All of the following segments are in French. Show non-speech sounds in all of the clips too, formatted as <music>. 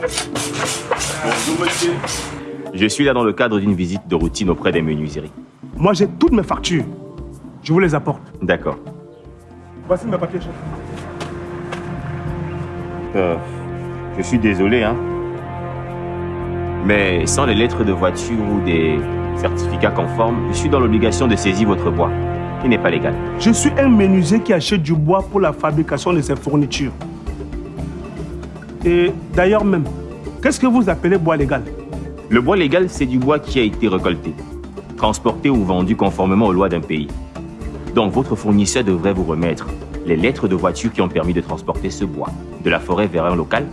Bonjour, monsieur. Je suis là dans le cadre d'une visite de routine auprès des menuiseries. Moi, j'ai toutes mes factures. Je vous les apporte. D'accord. Voici mes papiers, chef. Euh, je suis désolé, hein. Mais sans les lettres de voiture ou des certificats conformes, je suis dans l'obligation de saisir votre bois, qui n'est pas légal. Je suis un menuisier qui achète du bois pour la fabrication de ses fournitures. Et d'ailleurs même, qu'est-ce que vous appelez bois légal? Le bois légal, c'est du bois qui a été récolté, transporté ou vendu conformément aux lois d'un pays. Donc votre fournisseur devrait vous remettre les lettres de voiture qui ont permis de transporter ce bois de la forêt vers un local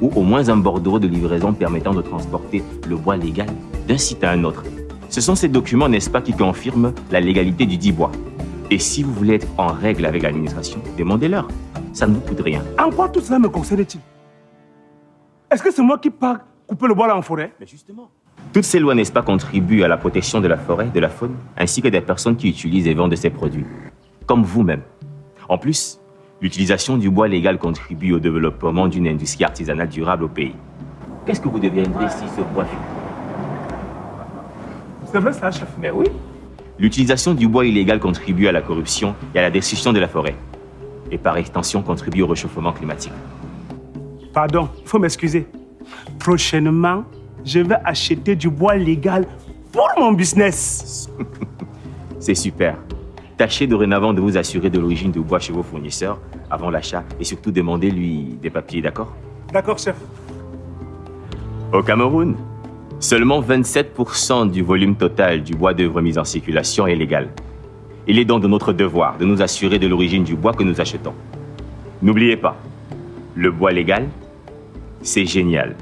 ou au moins un bordereau de livraison permettant de transporter le bois légal d'un site à un autre. Ce sont ces documents, n'est-ce pas, qui confirment la légalité du dit bois. Et si vous voulez être en règle avec l'administration, demandez-leur. Ça ne vous coûte rien. En quoi tout cela me concerne-t-il? Est-ce que c'est moi qui pars couper le bois là en forêt? Mais justement. Toutes ces lois, n'est-ce pas, contribuent à la protection de la forêt, de la faune, ainsi que des personnes qui utilisent et vendent ces produits. Comme vous-même. En plus, l'utilisation du bois légal contribue au développement d'une industrie artisanale durable au pays. Qu'est-ce que vous deviendrez si ce bois fut C'est vrai ça, chef Mais oui. L'utilisation du bois illégal contribue à la corruption et à la destruction de la forêt. Et par extension contribue au réchauffement climatique. Pardon, il faut m'excuser. Prochainement, je vais acheter du bois légal pour mon business. <laughs> C'est super. Tâchez dorénavant de vous assurer de l'origine du bois chez vos fournisseurs avant l'achat et surtout demandez-lui des papiers, d'accord? D'accord, chef. Au Cameroun, seulement 27% du volume total du bois d'œuvre mis en circulation est légal. Il est donc de notre devoir de nous assurer de l'origine du bois que nous achetons. N'oubliez pas, le bois légal, c'est génial.